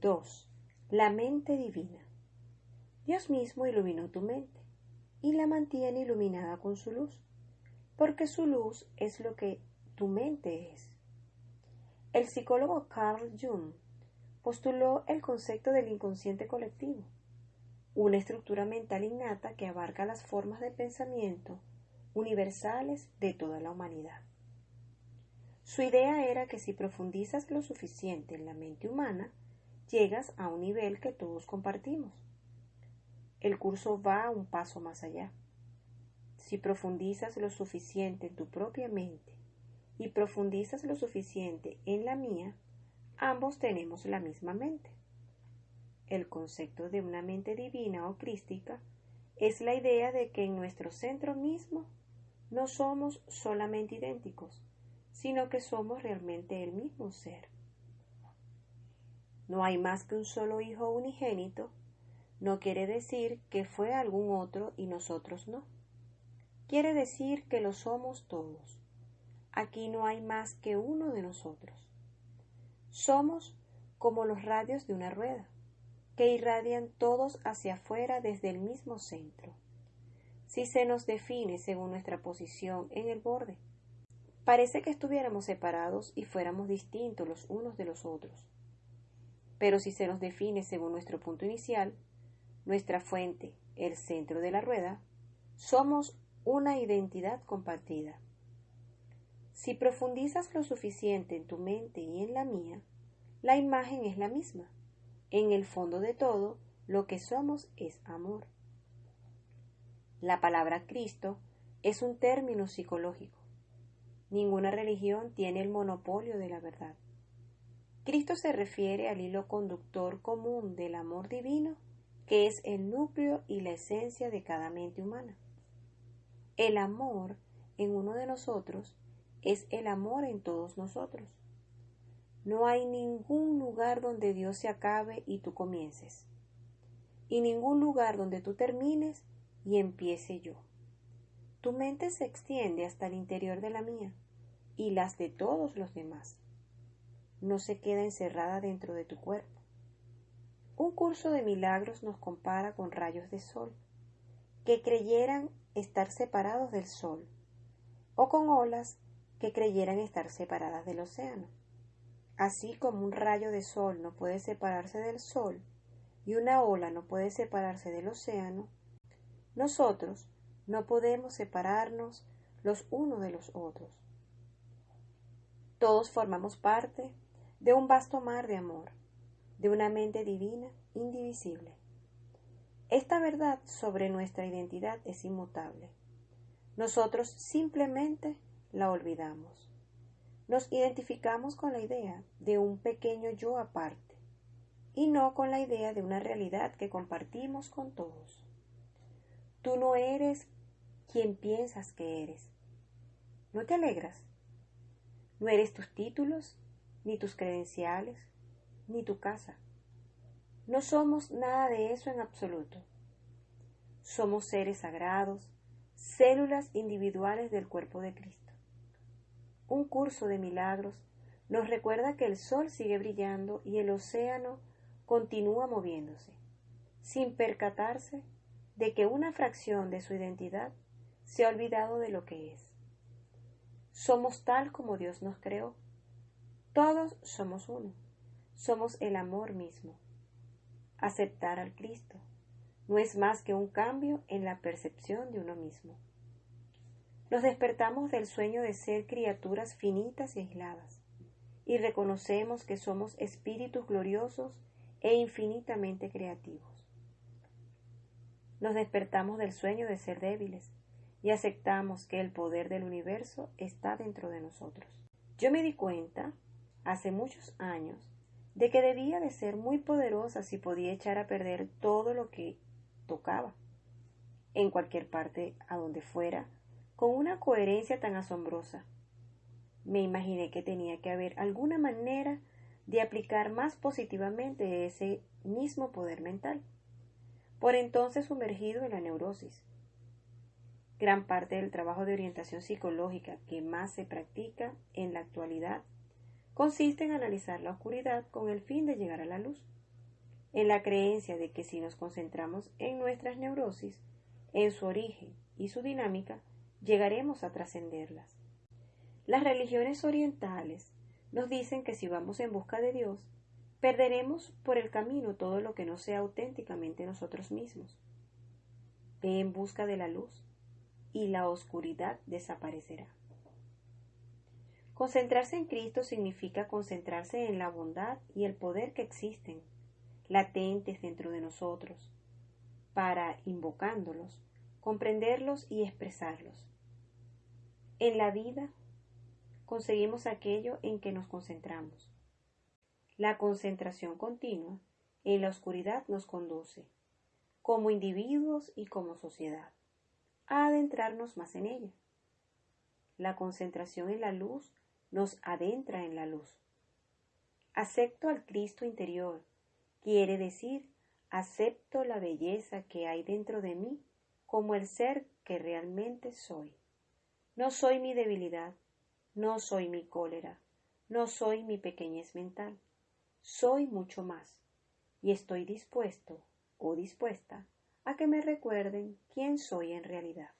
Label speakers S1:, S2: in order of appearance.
S1: 2. La mente divina. Dios mismo iluminó tu mente y la mantiene iluminada con su luz, porque su luz es lo que tu mente es. El psicólogo Carl Jung postuló el concepto del inconsciente colectivo, una estructura mental innata que abarca las formas de pensamiento universales de toda la humanidad. Su idea era que si profundizas lo suficiente en la mente humana, llegas a un nivel que todos compartimos. El curso va un paso más allá. Si profundizas lo suficiente en tu propia mente y profundizas lo suficiente en la mía, ambos tenemos la misma mente. El concepto de una mente divina o crística es la idea de que en nuestro centro mismo no somos solamente idénticos, sino que somos realmente el mismo ser. No hay más que un solo hijo unigénito, no quiere decir que fue algún otro y nosotros no. Quiere decir que lo somos todos. Aquí no hay más que uno de nosotros. Somos como los radios de una rueda, que irradian todos hacia afuera desde el mismo centro si se nos define según nuestra posición en el borde. Parece que estuviéramos separados y fuéramos distintos los unos de los otros. Pero si se nos define según nuestro punto inicial, nuestra fuente, el centro de la rueda, somos una identidad compartida. Si profundizas lo suficiente en tu mente y en la mía, la imagen es la misma. En el fondo de todo, lo que somos es amor. La palabra Cristo es un término psicológico. Ninguna religión tiene el monopolio de la verdad. Cristo se refiere al hilo conductor común del amor divino, que es el núcleo y la esencia de cada mente humana. El amor en uno de nosotros es el amor en todos nosotros. No hay ningún lugar donde Dios se acabe y tú comiences, y ningún lugar donde tú termines y empiece yo. Tu mente se extiende hasta el interior de la mía y las de todos los demás. No se queda encerrada dentro de tu cuerpo. Un curso de milagros nos compara con rayos de sol, que creyeran estar separados del sol, o con olas que creyeran estar separadas del océano. Así como un rayo de sol no puede separarse del sol y una ola no puede separarse del océano, nosotros no podemos separarnos los unos de los otros. Todos formamos parte de un vasto mar de amor, de una mente divina indivisible. Esta verdad sobre nuestra identidad es inmutable. Nosotros simplemente la olvidamos. Nos identificamos con la idea de un pequeño yo aparte y no con la idea de una realidad que compartimos con todos. Tú no eres quien piensas que eres. ¿No te alegras? No eres tus títulos, ni tus credenciales, ni tu casa. No somos nada de eso en absoluto. Somos seres sagrados, células individuales del cuerpo de Cristo. Un curso de milagros nos recuerda que el sol sigue brillando y el océano continúa moviéndose, sin percatarse de que una fracción de su identidad se ha olvidado de lo que es. Somos tal como Dios nos creó. Todos somos uno. Somos el amor mismo. Aceptar al Cristo no es más que un cambio en la percepción de uno mismo. Nos despertamos del sueño de ser criaturas finitas y aisladas, y reconocemos que somos espíritus gloriosos e infinitamente creativos nos despertamos del sueño de ser débiles y aceptamos que el poder del universo está dentro de nosotros. Yo me di cuenta, hace muchos años, de que debía de ser muy poderosa si podía echar a perder todo lo que tocaba, en cualquier parte a donde fuera, con una coherencia tan asombrosa. Me imaginé que tenía que haber alguna manera de aplicar más positivamente ese mismo poder mental por entonces sumergido en la neurosis. Gran parte del trabajo de orientación psicológica que más se practica en la actualidad consiste en analizar la oscuridad con el fin de llegar a la luz. en la creencia de que si nos concentramos en nuestras neurosis, en su origen y su dinámica, llegaremos a trascenderlas. Las religiones orientales nos dicen que si vamos en busca de Dios, perderemos por el camino todo lo que no sea auténticamente nosotros mismos. Ve en busca de la luz y la oscuridad desaparecerá. Concentrarse en Cristo significa concentrarse en la bondad y el poder que existen, latentes dentro de nosotros, para, invocándolos, comprenderlos y expresarlos. En la vida conseguimos aquello en que nos concentramos. La concentración continua en la oscuridad nos conduce, como individuos y como sociedad, a adentrarnos más en ella. La concentración en la luz nos adentra en la luz. Acepto al Cristo interior, quiere decir, acepto la belleza que hay dentro de mí como el ser que realmente soy. No soy mi debilidad, no soy mi cólera, no soy mi pequeñez mental, soy mucho más, y estoy dispuesto o dispuesta a que me recuerden quién soy en realidad.